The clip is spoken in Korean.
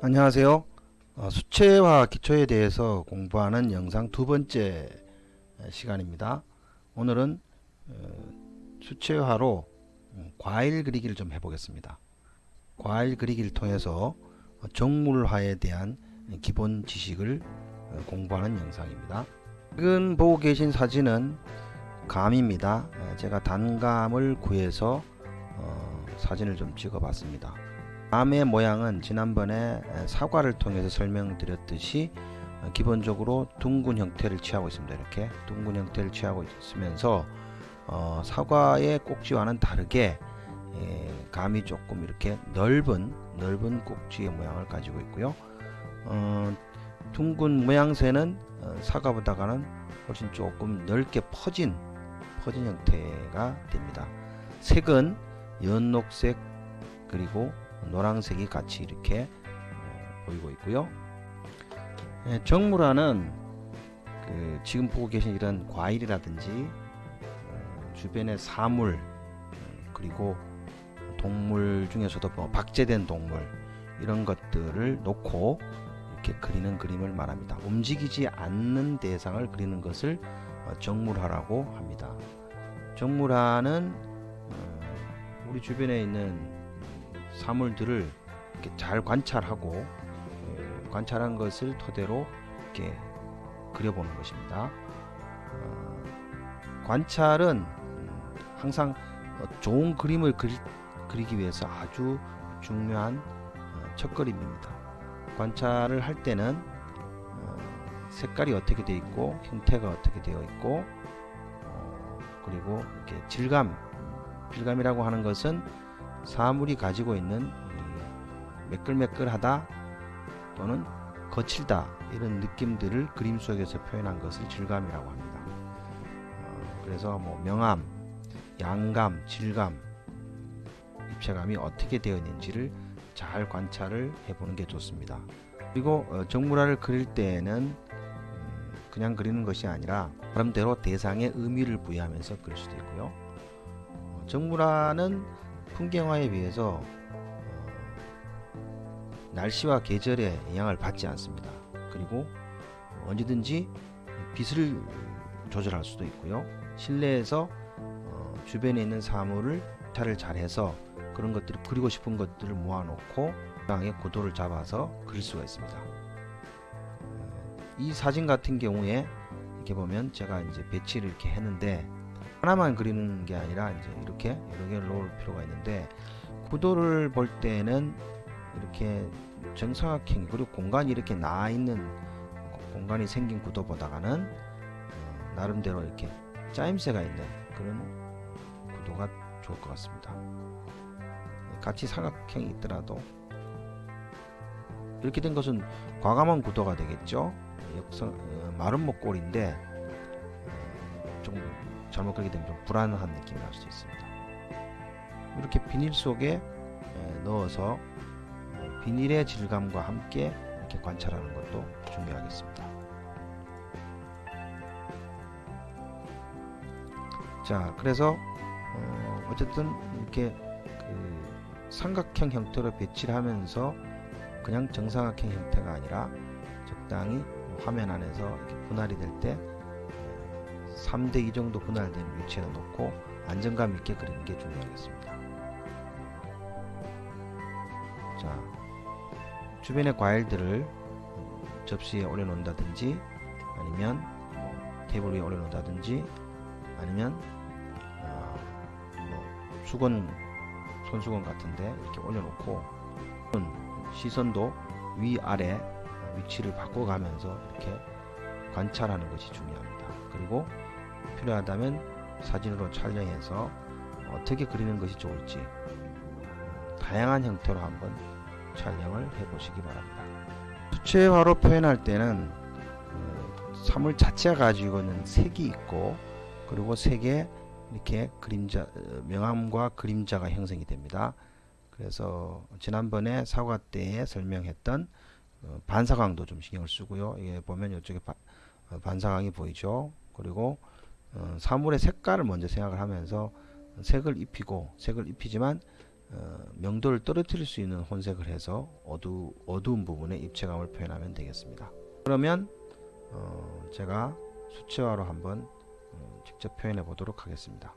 안녕하세요. 어, 수채화 기초에 대해서 공부하는 영상 두 번째 시간입니다. 오늘은 어, 수채화로 음, 과일 그리기를 좀 해보겠습니다. 과일 그리기를 통해서 정물화에 대한 기본 지식을 어, 공부하는 영상입니다. 지금 보고 계신 사진은 감입니다. 제가 단감을 구해서 사진을 좀 찍어 봤습니다. 암의 모양은 지난번에 사과를 통해서 설명드렸듯이 기본적으로 둥근 형태를 취하고 있습니다. 이렇게 둥근 형태를 취하고 있으면서 어, 사과의 꼭지와는 다르게 예, 감이 조금 이렇게 넓은 넓은 꼭지의 모양을 가지고 있고요. 어, 둥근 모양새는 어, 사과보다는 훨씬 조금 넓게 퍼진 퍼진 형태가 됩니다. 색은 연녹색 그리고 노란색이 같이 이렇게 어, 보이고 있고요. 예, 정물화는 그 지금 보고 계신 이런 과일이라든지 어, 주변의 사물 어, 그리고 동물 중에서도 뭐 박제된 동물 이런 것들을 놓고 이렇게 그리는 그림을 말합니다. 움직이지 않는 대상을 그리는 것을 어, 정물화라고 합니다. 정물화는 어, 우리 주변에 있는 사물들을 이렇게 잘 관찰하고 예, 관찰한 것을 토대로 이렇게 그려보는 것입니다. 어, 관찰은 항상 좋은 그림을 그리, 그리기 위해서 아주 중요한 어, 첫걸음입니다. 관찰을 할 때는 어, 색깔이 어떻게 되어 있고 형태가 어떻게 되어 있고 어, 그리고 이렇게 질감 질감이라고 하는 것은 사물이 가지고 있는 매끌매끌하다 또는 거칠다 이런 느낌들을 그림 속에서 표현한 것을 질감이라고 합니다. 어, 그래서 뭐 명암, 양감, 질감, 입체감이 어떻게 되어 있는지를 잘 관찰을 해보는 게 좋습니다. 그리고 어, 정물화를 그릴 때에는 음, 그냥 그리는 것이 아니라 나름대로 대상에 의미를 부여하면서 그릴 수도 있고요. 어, 정물화는 풍경화에 비해서 어, 날씨와 계절의 영향을 받지 않습니다. 그리고 언제든지 빛을 조절할 수도 있고요. 실내에서 어, 주변에 있는 사물을 탈을 잘해서 그런 것들을 그리고 싶은 것들을 모아놓고 땅의 고도를 잡아서 그릴 수가 있습니다. 어, 이 사진 같은 경우에 이렇게 보면 제가 이제 배치를 이렇게 했는데 하나만 그리는 게 아니라 이제 이렇게 여러 개를 놓을 필요가 있는데 구도를 볼 때는 이렇게 정사각형 그리고 공간이 이렇게 나 있는 공간이 생긴 구도보다는 어, 나름대로 이렇게 짜임새가 있는 그런 구도가 좋을 것 같습니다. 같이 사각형이 있더라도 이렇게 된 것은 과감한 구도가 되겠죠. 역성 어, 마른 목골인데 어, 좀 잘못 그리게 되면 좀 불안한 느낌이 날 수 있습니다. 이렇게 비닐 속에 넣어서 비닐의 질감과 함께 이렇게 관찰하는 것도 중요하겠습니다. 자, 그래서 어, 쨌든 이렇게 그 삼각형 형태로 배치를 하면서 그냥 정사각형 형태가 아니라 적당히 화면 안에서 분할이 될 때 3대2 정도 분할된 위치에 놓고 안정감 있게 그리는 게 중요하겠습니다. 자, 주변의 과일들을 접시에 올려놓는다든지 아니면 테이블 위에 올려놓는다든지 아니면 어, 뭐 수건 손수건 같은데 이렇게 올려놓고 시선도 위아래 위치를 바꿔가면서 이렇게 관찰하는 것이 중요합니다. 그리고 필요하다면 사진으로 촬영해서 어떻게 그리는 것이 좋을지 다양한 형태로 한번 촬영을 해 보시기 바랍니다. 수채화로 표현할 때는 그 사물 자체가 가지고 있는 색이 있고 그리고 색에 이렇게 그림자 명암과 그림자가 형성이 됩니다. 그래서 지난번에 사과 때에 설명했던 어, 반사광도 좀 신경을 쓰고요. 이게 보면 이쪽에 어, 반사광이 보이죠. 그리고 어, 사물의 색깔을 먼저 생각을 하면서 색을 입히고 색을 입히지만 어, 명도를 떨어뜨릴 수 있는 혼색을 해서 어두, 어두운 부분에 입체감을 표현하면 되겠습니다. 그러면 어, 제가 수채화로 한번 어, 직접 표현해 보도록 하겠습니다.